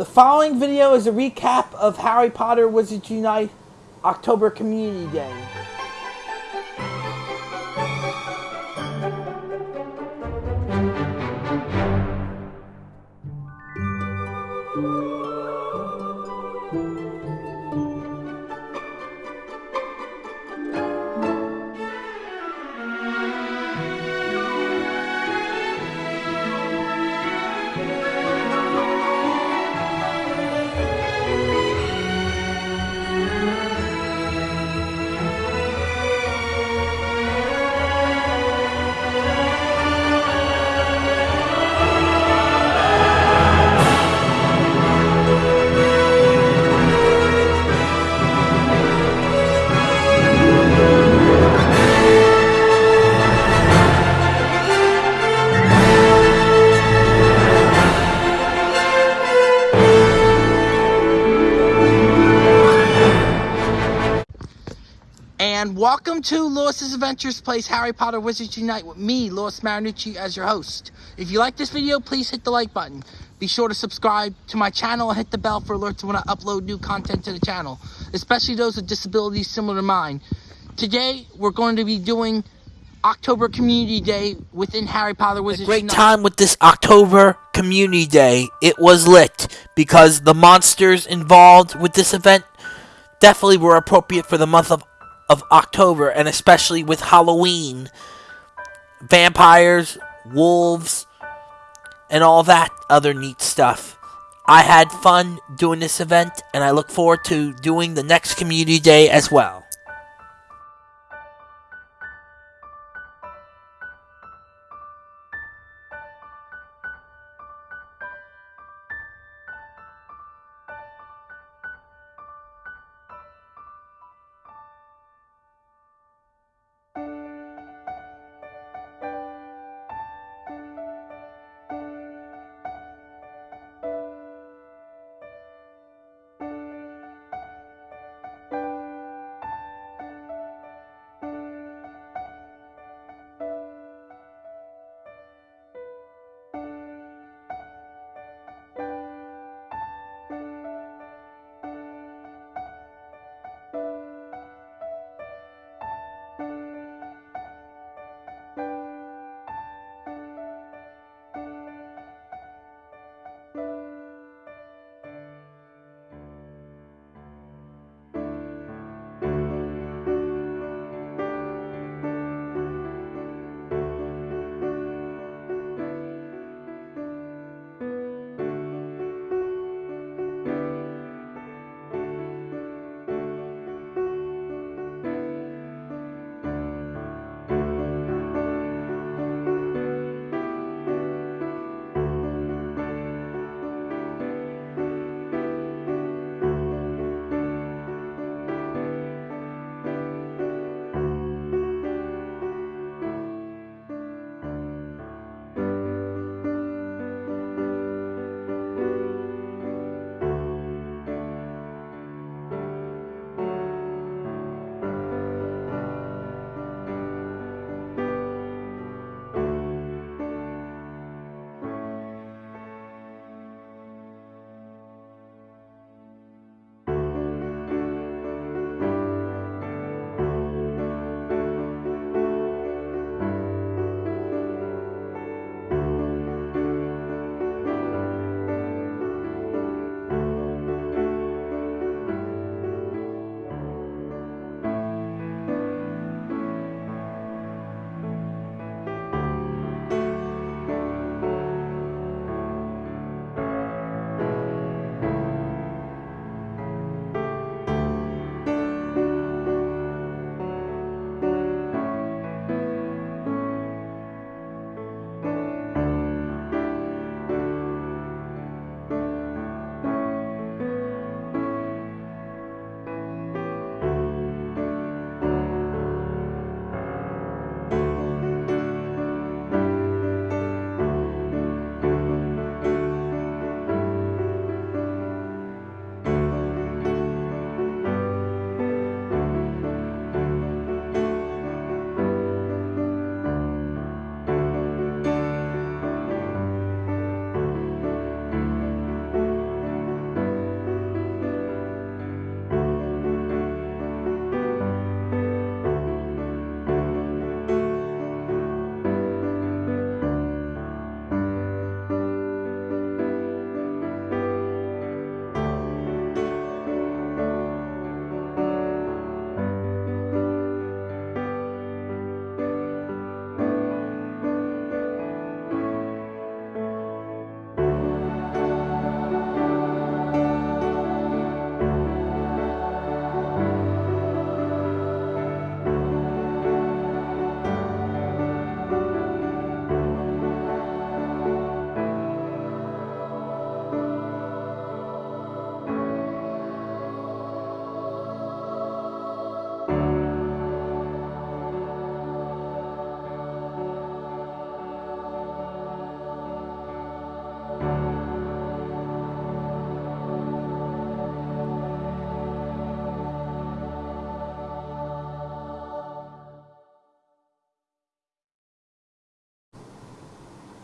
The following video is a recap of Harry Potter Wizards Unite October Community Day. And welcome to Lewis's Adventures Place Harry Potter Wizards Unite with me, Lewis Marinucci, as your host. If you like this video, please hit the like button. Be sure to subscribe to my channel and hit the bell for alerts when I upload new content to the channel, especially those with disabilities similar to mine. Today, we're going to be doing October Community Day within Harry Potter Wizards great Unite. time with this October Community Day. It was lit because the monsters involved with this event definitely were appropriate for the month of, of October and especially with Halloween. Vampires, wolves, and all that other neat stuff. I had fun doing this event and I look forward to doing the next Community Day as well.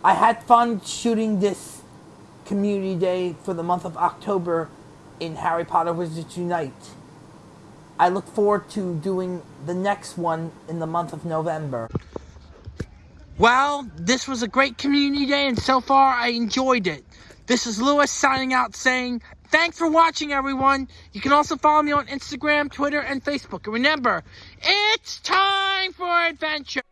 I had fun shooting this community day for the month of October in Harry Potter Wizards Unite. I look forward to doing the next one in the month of November. Well, this was a great community day, and so far I enjoyed it. This is Lewis signing out saying, Thanks for watching, everyone. You can also follow me on Instagram, Twitter, and Facebook. And remember, it's time for adventure.